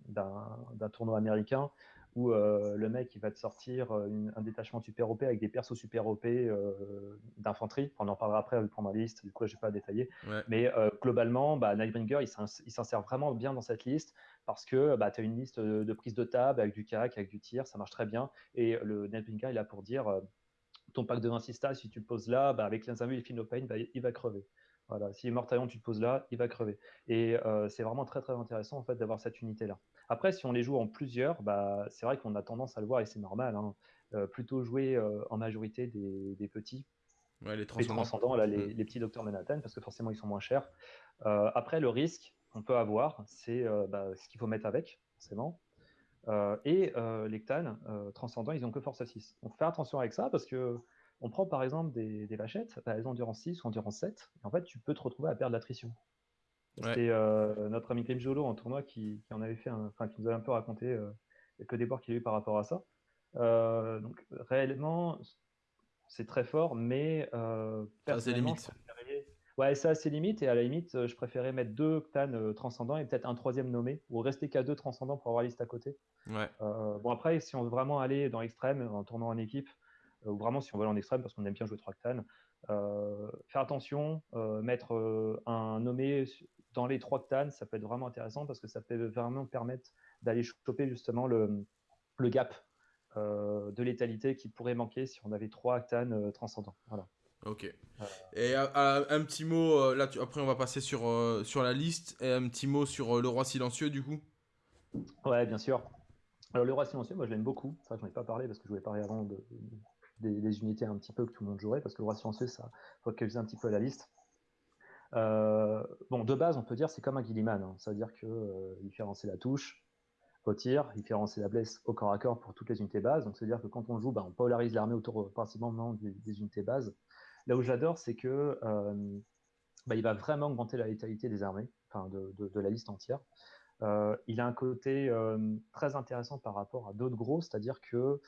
d'un- tournoi américain où euh, le mec il va te sortir une- un détachement super OP avec des persos super OP d'infanterie. Enfin, on en parlera après, on prendre la liste, du coup, je vais pas détailler. Ouais. Mais globalement, bah, Nightbringer, il s'ins- il s'insère vraiment bien dans cette liste parce que bah, tu as une liste de, de prise de table avec du CAC, avec du tir, ça marche très bien. Et le Nightbringer, il est là pour dire ton pack de 26 stars, si tu le poses là, bah, avec les invues et Pain, bah, il va crever. Voilà. Si Mortaillon, tu le poses là, il va crever. Et euh, c'est vraiment très très intéressant en fait d'avoir cette unité-là. Après, si on les joue en plusieurs, bah, c'est vrai qu'on a tendance à le voir et c'est normal. hein, euh, plutôt jouer euh, en majorité des, des petits, Ouais, les les transcendants. transcendants, là, les, Mm. les petits docteurs Manhattan, parce que forcément ils sont moins chers. Après, le risque qu'on peut avoir, c'est bah, ce qu'il faut mettre avec, forcément. Euh, et euh, les Ctans euh, transcendants, ils ont que force 6. Donc fais attention avec ça, parce que on prend par exemple des, des vachettes, bah, elles ont endurance 6 ou endurance 7, et en fait tu peux te retrouver à perdre l'attrition. Ouais. C'était euh, notre ami Clem Jolo en tournoi qui, qui en avait fait, un- enfin qui nous avait un peu raconté euh, quelques débords qu'il a eu par rapport à ça. Donc réellement, c'est très fort, mais c'est personnellement, limite. Ouais, ça c'est limite, et à la limite, euh, je préférais mettre deux Ctan euh, transcendants et peut-être un troisième nommé, ou rester qu'à deux transcendants pour avoir la liste à côté. Ouais. Euh, bon, après, si on veut vraiment aller dans l'extrême, en tournant en équipe, euh, ou vraiment si on veut aller en extrême parce qu'on aime bien jouer 3 Ctan, euh, faire attention, mettre un nommé dans les 3 Ctan, ça peut être vraiment intéressant parce que ça peut vraiment permettre d'aller choper justement le, le gap de létalité qui pourrait manquer si on avait 3 Ctan euh, transcendants. Voilà. Ok. Et euh, euh, un petit mot, euh, là, tu- après, on va passer sur, la liste. Et un petit mot sur le roi silencieux, du coup. Ouais, bien sûr. Alors, le roi silencieux, moi je l'aime beaucoup. Ça, j'en ai pas parlé parce que je voulais parler avant de, des, unités un petit peu que tout le monde jouerait parce que le roi silencieux, ça focalise un petit peu la liste. Bon, de base, on peut dire c'est comme un Gilliman. Hein. Ça veut dire euh, il fait la touche au tir, il fait avancer la blesse au corps à corps pour toutes les unités bases. Donc, c'est-à-dire que quand on joue, bah, on polarise l'armée autour principalement des, des unités bases. Là où j'adore, c'est que bah, il va vraiment augmenter la létalité des armées, de, la liste entière. il a un côté très intéressant par rapport à d'autres gros, c'est-à-dire que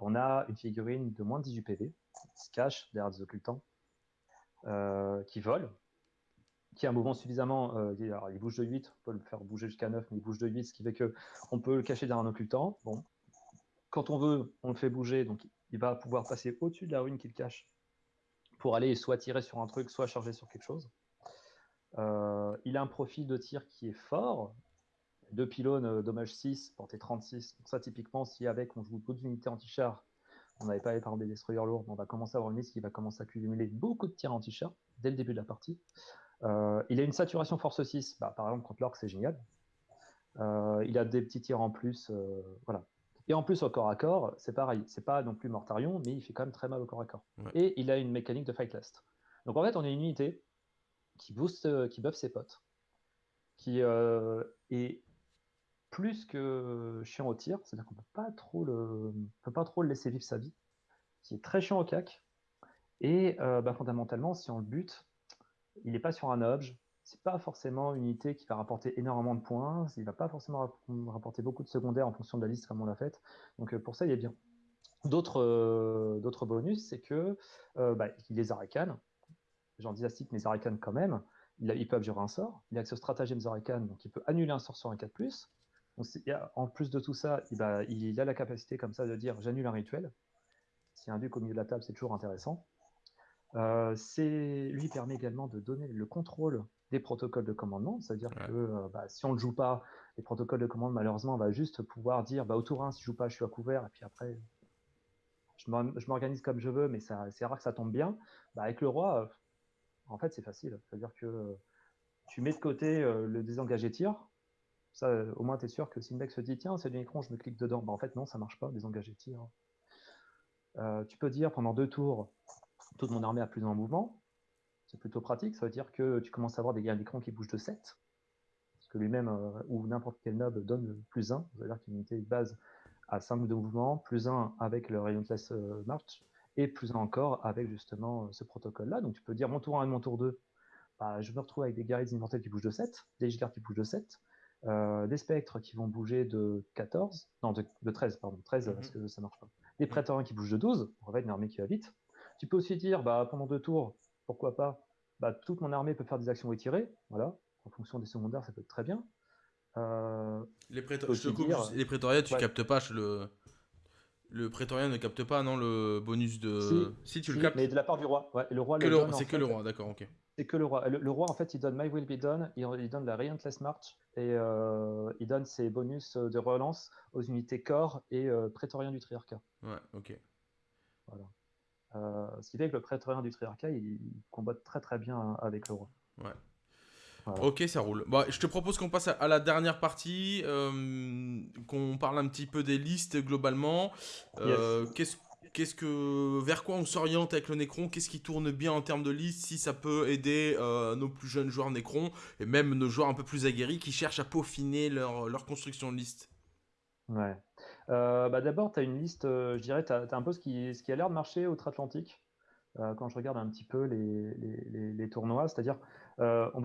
on a une figurine de moins de 18 PV, qui se cache derrière des occultants, qui vole, qui a un mouvement suffisamment. Euh, alors, il bouge de 8, on peut le faire bouger jusqu'à 9, mais il bouge de 8, ce qui fait qu'on peut le cacher derrière un occultant. Quand on veut, on le fait bouger, donc il va pouvoir passer au-dessus de la ruine qu'il cache pour aller soit tirer sur un truc, soit charger sur quelque chose. Euh, il a un profil de tir qui est fort. Deux pylônes, euh, dommage 6, portée 36. Donc ça, typiquement, si avec on joue d'autres unités anti-char, on n'avait pas par des destroyers lourds, on va commencer à avoir une liste qui va commencer à cumuler beaucoup de tirs anti-char dès le début de la partie. Euh, il a une saturation force 6, bah, par exemple contre l'orc c'est génial. Il a des petits tirs en plus, voilà. Et en plus au corps à corps, c'est pareil, c'est pas non plus Mortarion, mais il fait quand même très mal au corps à corps. Et il a une mécanique de fight last. Donc en fait, on a une unité qui booste, qui buff ses potes, qui est plus que chiant au tir, c'est-à-dire qu'on peut pas trop le, peut pas trop le laisser vivre sa vie, qui est très chiant au cac. Et bah, fondamentalement, si on le bute, il n'est pas sur un objet, c'est pas forcément une unité qui va rapporter énormément de points, il va pas forcément rapporter beaucoup de secondaires en fonction de la liste comme on l'a fait. Donc euh, pour ça, il est bien. D'autres euh, bonus, c'est que euh, bah, il est Zarakan, j'en dynastique, mais Zarakan quand même, il, peut abjurer un sort, il a ce stratagème Zarakan, donc il peut annuler un sort sur un 4+. Donc, en plus de tout ça, il, il a la capacité comme ça de dire j'annule un rituel. Si un duc au milieu de la table, c'est toujours intéressant. Euh, lui permet également de donner le contrôle des protocoles de commandement, c'est-à-dire que euh, bah, si on ne joue pas les protocoles de commande, malheureusement, on va juste pouvoir dire bah, au tour 1, si je joue pas, je suis à couvert, et puis après, je m'organise comme je veux, mais c'est rare que ça tombe bien. Bah, avec le roi, euh, en fait, c'est facile. C'est-à-dire que tu mets de côté le désengagé tir, ça, au moins, tu es sûr que si le mec se dit tiens, c'est du écran, je me clique dedans, bah, en fait, non, ça marche pas, désengagé tir. tu peux dire pendant deux tours, toute mon armée a plus en mouvement. C'est plutôt pratique, ça veut dire que tu commences à avoir des guerres d'écran qui bougent de 7, parce que lui-même euh, ou n'importe quel nob donne plus 1, ça veut dire qu'une unité base à 5 de mouvement, plus 1 avec le Relentless euh, March, et plus 1 encore avec justement euh, ce protocole-là. Donc tu peux dire mon tour 1 et mon tour 2, bah, je me retrouve avec des guerriers immortels qui bougent de 7, des gigards qui bougent de 7, des spectres qui vont bouger de 14, non de, 13, pardon, 13 parce que ça marche pas. Des prétoriens qui bougent de 12, on va une armée qui va vite. Tu peux aussi dire, bah, pendant deux tours, pourquoi pas, bah, toute mon armée peut faire des actions retirées, voilà, en fonction des secondaires, ça peut être très bien. Euh, les, les prétoriens, tu captes pas le... Le prétorien ne capte pas, non, le bonus de. Si, tu le captes. Mais de la part du roi. Ouais, le roi C'est que le roi, d'accord, ok. C'est que le roi. Le, roi, en fait, il donne My Will Be Done, il, donne la Relentless March et euh, il donne ses bonus de relance aux unités corps et euh, prétoriens du triarcat. Ouais, ok. Voilà. Euh, ce qui fait que le prétorien du triarcat, il combat très très bien avec le roi. Ouais. Ok, ça roule. Bon, je te propose qu'on passe à, la dernière partie, euh, qu'on parle un petit peu des listes globalement. Euh, qu'est-ce que, vers quoi on s'oriente avec le Necron? Qu'est-ce qui tourne bien en termes de liste Si ça peut aider nos plus jeunes joueurs Necron et même nos joueurs un peu plus aguerris qui cherchent à peaufiner leur, leur construction de liste? Ouais. Euh, bah, d'abord, tu as une liste, euh, je dirais, tu as, un peu ce qui, a l'air de marcher outre-Atlantique. Euh, quand je regarde un petit peu les, tournois, c'est-à-dire, on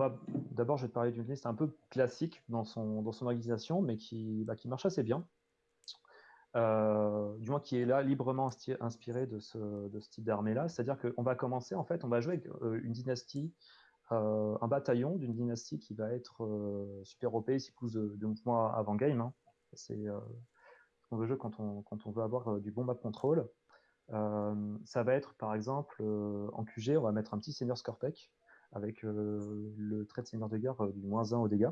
d'abord, je vais te parler d'une liste un peu classique dans son, organisation, mais qui, bah, qui marche assez bien. du moins qui est là librement inspiré de ce, type d'armée-là. C'est-à-dire qu'on va commencer, en fait, on va jouer avec une dynastie, un bataillon d'une dynastie qui va être super OP, si pousse de, de mouvement avant game. Hein. C'est on veut jouer quand on, veut avoir euh, du bon map control. Euh, ça va être par exemple euh, en QG, on va mettre un petit senior Scorpec avec le trait de seigneur de guerre du moins 1 au dégâts,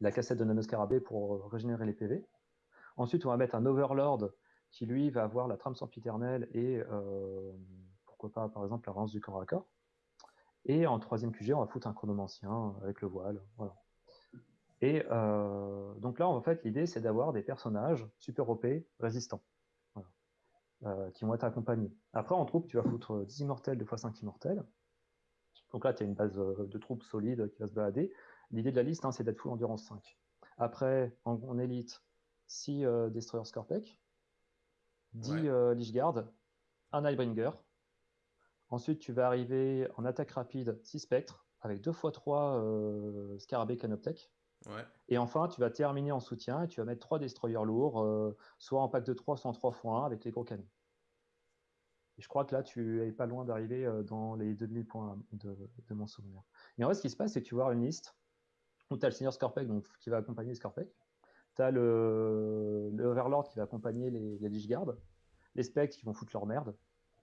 la cassette de nanoscarabée pour régénérer les PV. Ensuite, on va mettre un Overlord qui lui va avoir la trame sempiternelle et pourquoi pas par exemple la rance du corps à corps. Et en troisième QG, on va foutre un chronomancien avec le voile. Et euh, donc là, en fait, l'idée, c'est d'avoir des personnages super OP résistants, euh, qui vont être accompagnés. Après, en troupe, tu vas foutre 10 immortels, 2 fois 5 immortels. Donc là, tu as une base euh, de troupes solides qui va se balader. L'idée de la liste, hein, c'est d'être full endurance 5. Après, en, élite, 6 Destroyer Scorpec, 10 ouais. Guard, un Highbringer. Ensuite, tu vas arriver en attaque rapide 6 spectres avec 2 x 3 scarabée canoptech. Et enfin, tu vas terminer en soutien et tu vas mettre 3 destroyers lourds, euh, soit en pack de 3, soit en 3 x 1 avec les gros canons. Et je crois que là, tu es pas loin d'arriver euh, dans les 2000 points de, de, mon souvenir. Et en vrai, ce qui se passe, c'est que tu avoir une liste où tu as le Seigneur Scorpec qui va accompagner Scorpec. Tu as le, Overlord qui va accompagner les, les les Spectres qui vont foutre leur merde,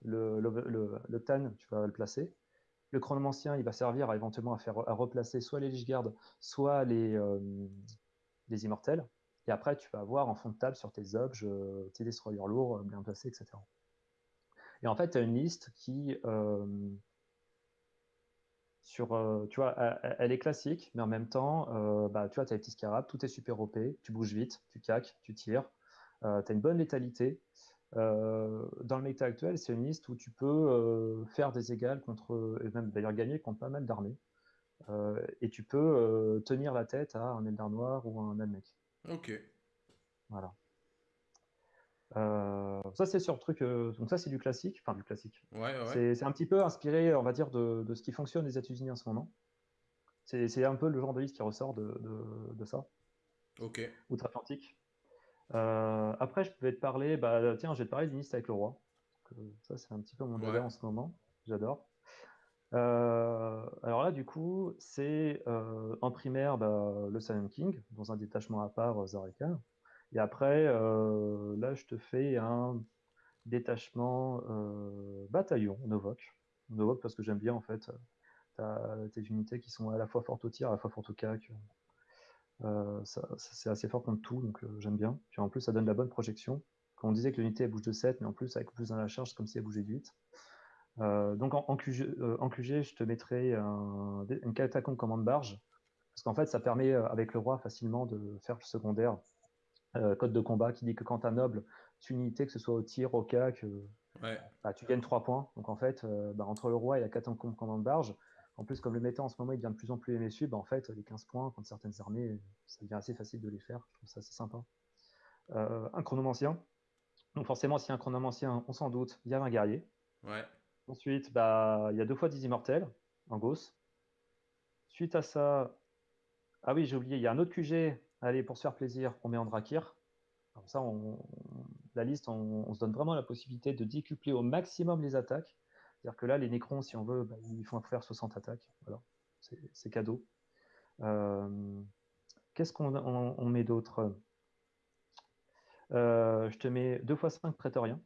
le, Tan, tu vas le placer. Le chronomancien, il va servir à, éventuellement à, faire, à replacer soit les Lichguard, soit les, euh, les immortels. Et après, tu vas avoir en fond de table sur tes objets, euh, tes destroyers lourds euh, bien placés, etc. Et en fait, tu as une liste qui, sur, tu vois, elle, est classique, mais en même temps, bah, tu vois, tu as les petits scarabs, tout est super OP, tu bouges vite, tu caques, tu tires, tu as une bonne létalité. Euh, dans le méta actuel, c'est une liste où tu peux euh, faire des égales contre, et même d'ailleurs gagner contre pas mal d'armées. Euh, et tu peux tenir la tête à un Eldar Noir ou un Almec. Ok. Voilà. ça, c'est sur le truc. donc, ça, c'est du classique. Enfin, du classique. Ouais, ouais. C'est un petit peu inspiré, on va dire, de, de ce qui fonctionne les États-Unis en ce moment. C'est un peu le genre de liste qui ressort de, de, de ça. Ok. Outre-Atlantique. Euh, après, je vais te parler, bah, tiens, je vais te parler d'une liste avec le roi. Ça, c'est un petit peu mon ouais. en ce moment. J'adore. Euh, alors là, du coup, c'est euh, en primaire bah, le Silent King, dans un détachement à part, Zareka. Et après, euh, là, je te fais un détachement euh, bataillon, Novok. Novok parce que j'aime bien, en fait, tes unités qui sont à la fois fortes au tir, à la fois fortes au cac. Euh, ça, ça, c'est assez fort contre tout, donc euh, j'aime bien. Puis en plus, ça donne la bonne projection. Quand on disait que l'unité bouge de 7, mais en plus, avec plus dans la charge, c'est comme si elle bougeait de 8. Euh, donc en, en, QG, en, QG, je te mettrai un, une catacombe commande barge, parce qu'en fait, ça permet avec le roi facilement de faire le secondaire. code de combat qui dit que quand tu noble, tu unité, que ce soit au tir, au cac, ouais. bah, tu gagnes 3 points. Donc en fait, bah, entre le roi et la catacombe commande barge, en plus, comme le méta en ce moment il devient de plus en plus MSU, bah en fait, les 15 points contre certaines armées, ça devient assez facile de les faire. Je trouve ça assez sympa. Euh, un chronomancien. Donc forcément, si y a un chronomancien, on s'en doute, il y a un guerrier. Ouais. Ensuite, bah, il y a deux fois 10 immortels en gauss. Suite à ça, ah oui, j'ai oublié, il y a un autre QG. Allez, pour se faire plaisir, on met Andrakir. Comme ça, on, la liste, on, on, se donne vraiment la possibilité de décupler au maximum les attaques. C'est-à-dire que là, les Nécrons, si on veut, bah, il faut faire 60 attaques. Voilà. C'est cadeau. Euh, Qu'est-ce qu'on on, on met d'autre? Euh, Je te mets 2 x 5 prétoriens,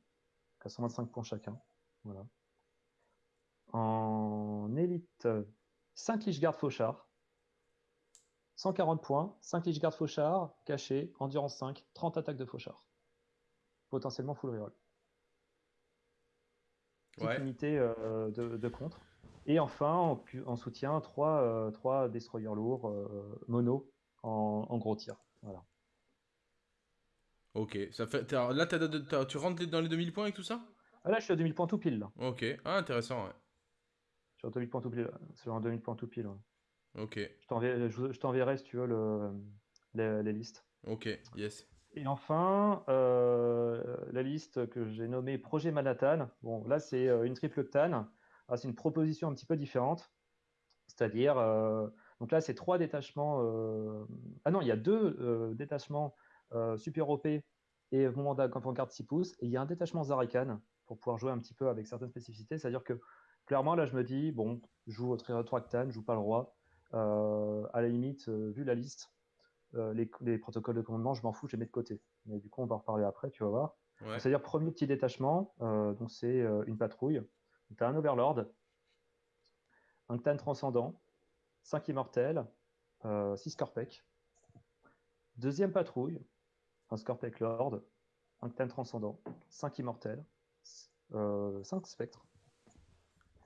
à 125 points chacun. Voilà. En élite, 5 Lichgarde Fauchard, 140 points, 5 Lichgarde Fauchard, caché, endurance 5, 30 attaques de Fauchard. Potentiellement full reroll ouais. unité euh, de, de, contre. Et enfin, en, en soutien, 3, euh, 3 destroyers lourds euh, mono en, en, gros tir. Voilà. Ok, ça fait, là t as, t as, tu rentres dans les 2000 points avec tout ça? Ah, Là, je suis à 2000 points tout pile. Là. Ok, ah, intéressant, ouais. Je suis à 2000 points tout pile. C'est en 2000 points tout pile. Ouais. Ok. Je t'enverrai, si tu veux, le, les, les listes. Ok, yes. Et enfin, euh, la liste que j'ai nommée Projet Manhattan. Bon, là, c'est une triple TAN. Ah, c'est une proposition un petit peu différente. C'est-à-dire, euh, donc là, c'est trois détachements. Euh... Ah non, il y a deux euh, détachements euh, super OP et moment d'avant-garde 6 pouces. Et il y a un détachement Zarakan pour pouvoir jouer un petit peu avec certaines spécificités. C'est-à-dire que clairement, là, je me dis, bon, je joue au 3 TAN, je joue pas le roi. à la limite, vu la liste, euh, les, les, protocoles de commandement, je m'en fous, je les mets de côté. Mais du coup, on va en reparler après, tu vas voir. Ouais. C'est-à-dire, premier petit détachement, euh, donc c'est euh, une patrouille. Tu as un Overlord, un Ctan transcendant, 5 immortels, 6 euh, Scorpec. Deuxième patrouille, un Scorpec Lord, un Ctan transcendant, 5 immortels, 5 spectres.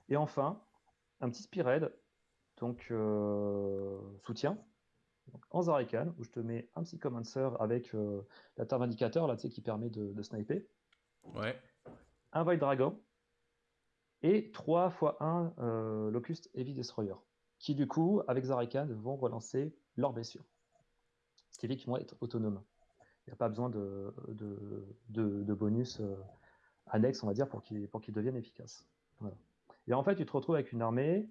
Et enfin, un petit Spired, donc soutien, donc, en Zarakan, où je te mets un Psychomancer avec euh, la terre indicateur là, tu sais, qui permet de, de sniper. Ouais. Un Void Dragon. Et 3 x 1 euh, Locust Heavy Destroyer. Qui, du coup, avec Zarakan, vont relancer leurs blessures. Ce qui fait qu'ils vont être autonomes. Il n'y a pas besoin de, de, de, de bonus euh, annexes, on va dire, pour qu'ils qu deviennent efficaces. Voilà. Et en fait, tu te retrouves avec une armée,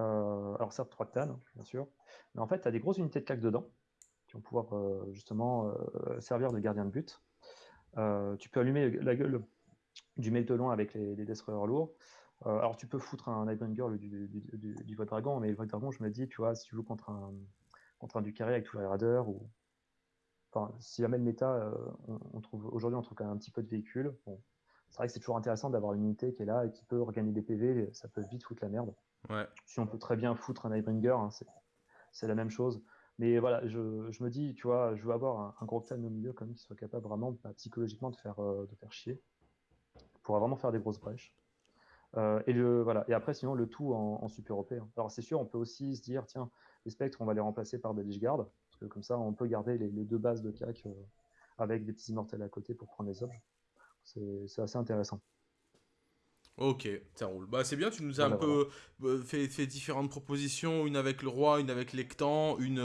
euh, alors certes 3 Ctan, bien sûr, mais en fait, tu as des grosses unités de claques dedans, qui vont pouvoir justement servir de gardien de but. tu peux allumer la gueule du loin avec les, destroyers lourds. alors tu peux foutre un Nightbringer du, du, du, Dragon, mais le Void Dragon, je me dis, tu vois, si tu joues contre un, contre un Ducarry avec tous les raiders, ou enfin, si jamais le méta, on, aujourd'hui on trouve quand même un petit peu de véhicules. Bon, c'est vrai que c'est toujours intéressant d'avoir une unité qui est là et qui peut regagner des PV, ça peut vite foutre la merde. Si on peut très bien foutre un Nightbringer, hein, c'est la même chose. Mais voilà, je, me dis, tu vois, je veux avoir un, gros Clan au milieu quand même qui soit capable vraiment bah, psychologiquement de faire, de faire chier pour vraiment faire des grosses brèches. Euh, et, voilà. et après, sinon, le tout en, super OP. Hein. Alors, c'est sûr, on peut aussi se dire, tiens, les spectres, on va les remplacer par des Lich parce que comme ça, on peut garder les, deux bases de CAC euh, avec des petits immortels à côté pour prendre les objets. C'est assez intéressant. Ok, ça roule. Bah c'est bien, tu nous as un peu euh, fait, fait, différentes propositions, une avec le roi, une avec l'Ectan, une,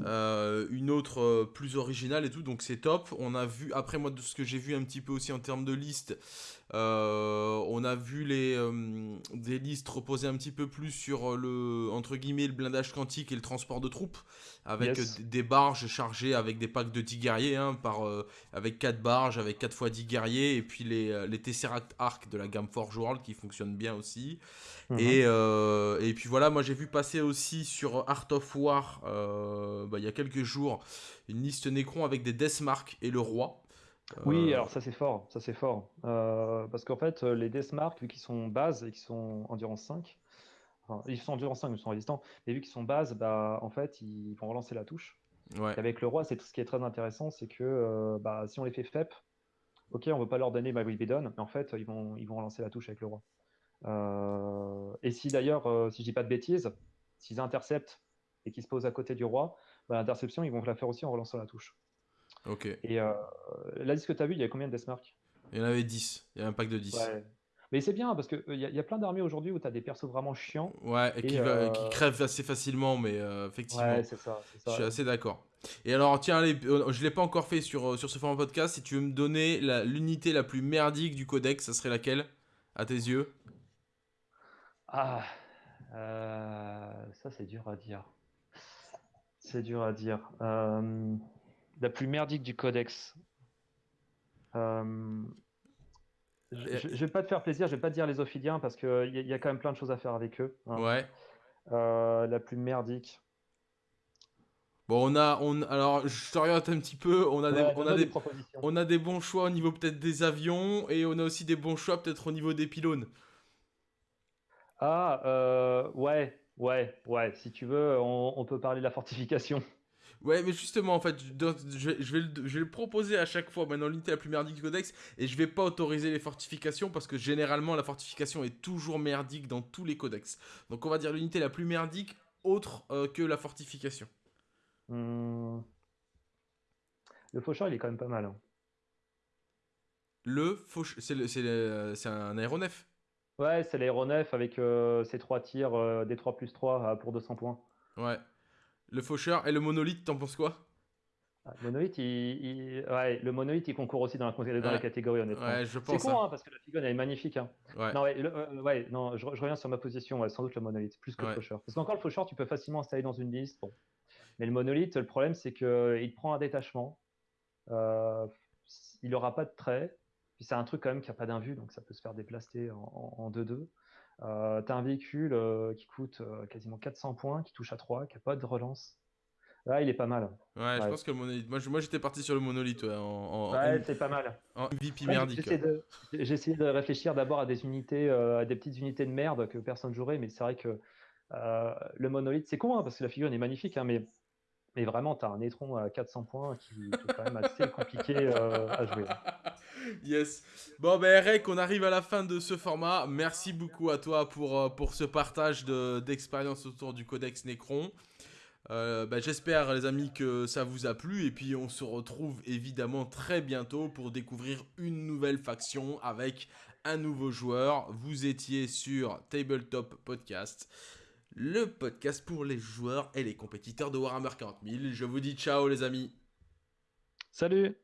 une autre plus originale et tout, donc c'est top. On a vu, après moi de ce que j'ai vu un petit peu aussi en termes de liste, euh, on a vu les, euh, des listes reposer un petit peu plus sur le, entre guillemets, le blindage quantique et le transport de troupes, avec des barges chargées avec des packs de 10 guerriers, hein, par, euh, avec 4 barges, avec 4 fois 10 guerriers, et puis les, les Tesseract Arc de la gamme Forge World qui fonctionnent bien aussi. Mhm. et, et, puis voilà, moi j'ai vu passer aussi sur Art of War, bah, il y a quelques jours, une liste Necron avec des Deathmark et le roi. Oui, euh, alors ça c'est fort, ça c'est fort. Euh, parce qu'en fait, les Deathmark, vu qu'ils sont base et qu'ils sont endurance 5, enfin, ils sont endurance 5, ils sont résistants, mais vu qu'ils sont base, bah, en fait, ils vont relancer la touche. avec le roi, c'est ce qui est très intéressant, c'est que euh, bah, si on les fait FEP, ok, on ne veut pas leur donner My Will Be Done, mais en fait, ils vont, ils vont relancer la touche avec le roi. et si d'ailleurs, si je dis pas de bêtises, s'ils interceptent et qu'ils se posent à côté du roi, bah, l'interception, ils vont la faire aussi en relançant la touche. Ok. Et euh, là, ce que tu as vu, il y a combien de Deathmark Il y en avait 10. Il y a un pack de 10. Mais c'est bien parce qu'il il y, a plein d'armées aujourd'hui où tu as des persos vraiment chiants. Ouais, et, qui, euh, crèvent assez facilement, mais euh, effectivement. Ouais, c'est ça, Je suis assez d'accord. Et alors, tiens, allez, je l'ai pas encore fait sur, sur ce format podcast. Si tu veux me donner l'unité la, plus merdique du codex, ça serait laquelle À tes yeux? Ah, ça c'est dur à dire. C'est dur à dire la plus merdique du codex. Euh, je, ne vais pas te faire plaisir, je vais pas te dire les Ophidiens parce qu'il y, y, a quand même plein de choses à faire avec eux. Hein. Ouais. Euh, la plus merdique. Bon, on a, on, alors je t'oriente un petit peu. On a, des, on, a des, on a des bons choix au niveau peut-être des avions et on a aussi des bons choix peut-être au niveau des pylônes. Ah, euh, ouais, ouais, ouais. Si tu veux, on peut parler de la fortification. Ouais, mais justement, en fait, je, vais, je, vais le, proposer à chaque fois maintenant l'unité la plus merdique du codex et je vais pas autoriser les fortifications parce que généralement la fortification est toujours merdique dans tous les codex. Donc on va dire l'unité la plus merdique autre euh, que la fortification. Hmm. Le faucheur, il est quand même pas mal. Hein. Le faucheur, c'est un aéronef Ouais, c'est l'aéronef avec euh, ses trois tirs euh, des 3 plus 3 pour 200 points. Ouais. Le faucheur et le monolithe, t'en penses quoi? Ah, le monolithe, il, Ouais, le monolithe, il concourt aussi dans la, dans la catégorie, honnêtement. Ouais, je pense. C'est con, hein, parce que la figure, elle est magnifique. Hein. Ouais. Non, euh, je, reviens sur ma position, sans doute le monolithe, plus que le faucheur. Parce qu'encore, le faucheur, tu peux facilement installer dans une liste. Bon. Mais le monolithe, le problème, c'est qu'il prend un détachement. Euh, il n'aura pas de trait. Puis c'est un truc quand même qui n'a pas d'invue, donc ça peut se faire déplacer en 2-2. Euh, tu as un véhicule euh, qui coûte euh, quasiment 400 points, qui touche à 3, qui n'a pas de relance. Là, il est pas mal. Ouais, je pense que le monolithe. Moi, j'étais parti sur le monolithe. Ouais, en, ouais c'est pas mal. En MVP merdique. J'ai essayé, de réfléchir d'abord à des unités, à des petites unités de merde que personne jouerait, mais c'est vrai que le monolithe, c'est con, hein, parce que la figure est magnifique, hein, mais mais vraiment, tu as un étron à 400 points qui, est quand même assez compliqué euh, à jouer. Yes. Bon, ben Eric, on arrive à la fin de ce format. Merci beaucoup à toi pour, euh, pour ce partage d'expérience autour du Codex Necron. Euh, ben, J'espère, les amis, que ça vous a plu. Et puis, on se retrouve évidemment très bientôt pour découvrir une nouvelle faction avec un nouveau joueur. Vous étiez sur Tabletop Podcast le podcast pour les joueurs et les compétiteurs de Warhammer 40 000. Je vous dis ciao les amis. Salut